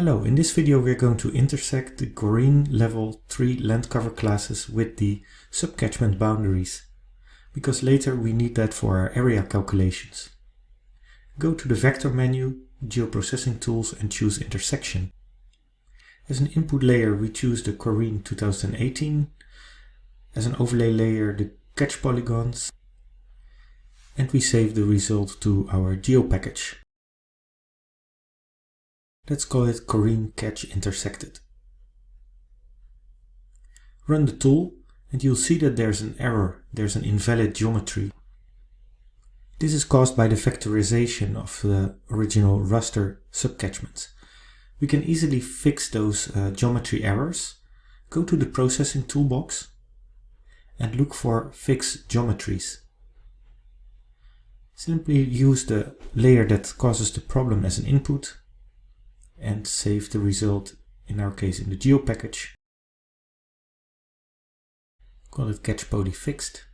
Hello, in this video we're going to intersect the Corine level 3 land cover classes with the subcatchment boundaries, because later we need that for our area calculations. Go to the vector menu, geoprocessing tools and choose intersection. As an input layer we choose the Corine 2018, as an overlay layer the catch polygons, and we save the result to our geo package. Let's call it Corine Catch Intersected. Run the tool and you'll see that there's an error, there's an invalid geometry. This is caused by the vectorization of the original raster subcatchments. We can easily fix those uh, geometry errors. Go to the processing toolbox and look for Fix Geometries. Simply use the layer that causes the problem as an input and save the result, in our case in the geo package. Call it catch poly fixed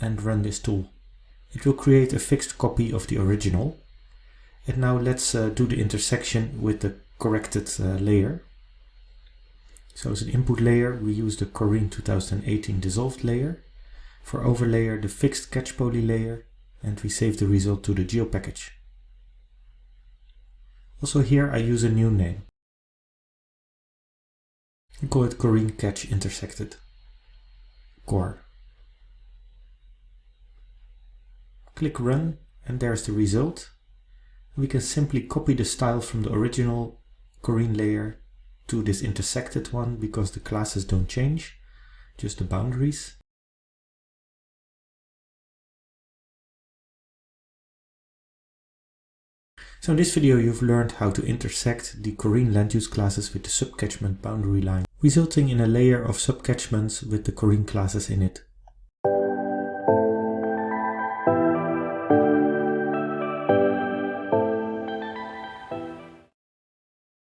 and run this tool. It will create a fixed copy of the original. And now let's uh, do the intersection with the corrected uh, layer. So as an input layer we use the Corine 2018 dissolved layer. For overlayer the fixed catch poly layer and we save the result to the geo package. Also here I use a new name. I call it Corine Catch Intersected. Core. Click Run and there's the result. We can simply copy the style from the original Corine layer to this intersected one because the classes don't change, just the boundaries. So in this video you've learned how to intersect the Corine land use classes with the subcatchment boundary line, resulting in a layer of subcatchments with the Corine classes in it.